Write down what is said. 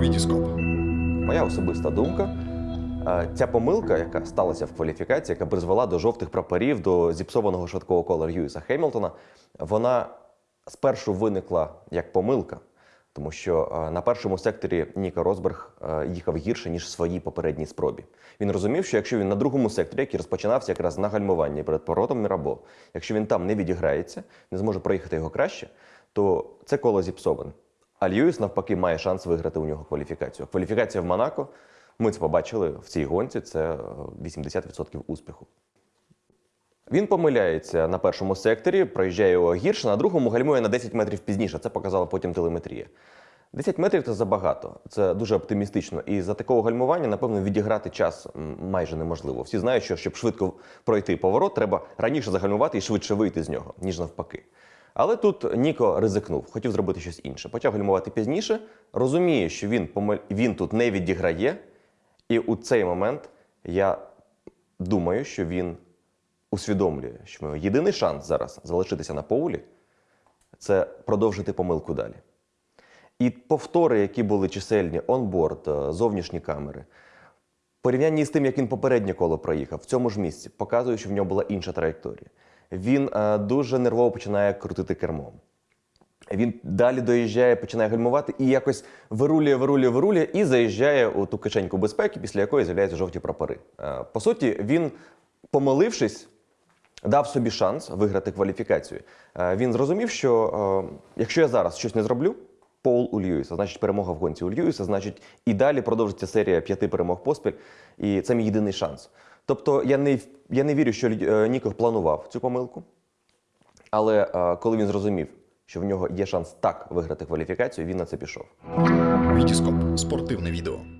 Вітіскоп. Моя особиста думка. е, Ця помилка, яка сталася в кваліфікації, яка призвела до жовтих прапорів, до зіпсованого швидкого кола Льюіса Хемілтона, вона спершу виникла як помилка, тому що е, на першому секторі Ніка Росберг е, їхав гірше, ніж в своїй попередній спробі. Він розумів, що якщо він на другому секторі, який розпочинався якраз на гальмуванні перед поворотом Мірабо, якщо він там не відіграється, не зможе проїхати його краще, то це коло зіпсоване. А Льюіс, навпаки, має шанс виграти у нього кваліфікацію. Кваліфікація в Монако, ми це побачили в цій гонці, це е, 80% успіху. Він помиляється на першому секторі, проїжджає його гірше, на другому гальмує на 10 метрів пізніше. Це показала потім телеметрія. 10 метрів це забагато, це дуже оптимістично. І за такого гальмування, напевно, відіграти час майже неможливо. Всі знають, що щоб швидко пройти поворот, треба раніше загальмувати і швидше вийти з нього, ніж навпаки. Але тут Ніко ризикнув, хотів зробити щось інше. Почав гальмувати пізніше, розуміє, що він, помиль... він тут не відіграє. І у цей момент я думаю, що він усвідомлює, що його єдиний шанс зараз залишитися на поулі це продовжити помилку далі. І повтори, які були чисельні, онборд, е, зовнішні камери, порівнянні з тим, як він попереднє коло проїхав, в цьому ж місці, показує, що в нього була інша траєкторія. Він е, дуже нервово починає крутити кермом. Він далі доїжджає, починає гальмувати і якось вирулює, вирулює, вирулює і заїжджає у ту кишеньку безпеки, після якої з'являються жовті прапори. Е, По суті, він, помилившись, дав собі шанс виграти кваліфікацію. Е, Він зрозумів, що якщо я зараз щось не зроблю, Пол у Льюіса, значить перемога в гонці у Льюіса, значить і далі продовжиться серія п'яти перемог поспіль, і це мій єдиний шанс. Тобто я не, я не вірю, що е, Ніков планував цю помилку. Але е, коли він зрозумів, що в нього є шанс так виграти кваліфікацію, він на це пішов. Вітіскоп. Спортивне відео.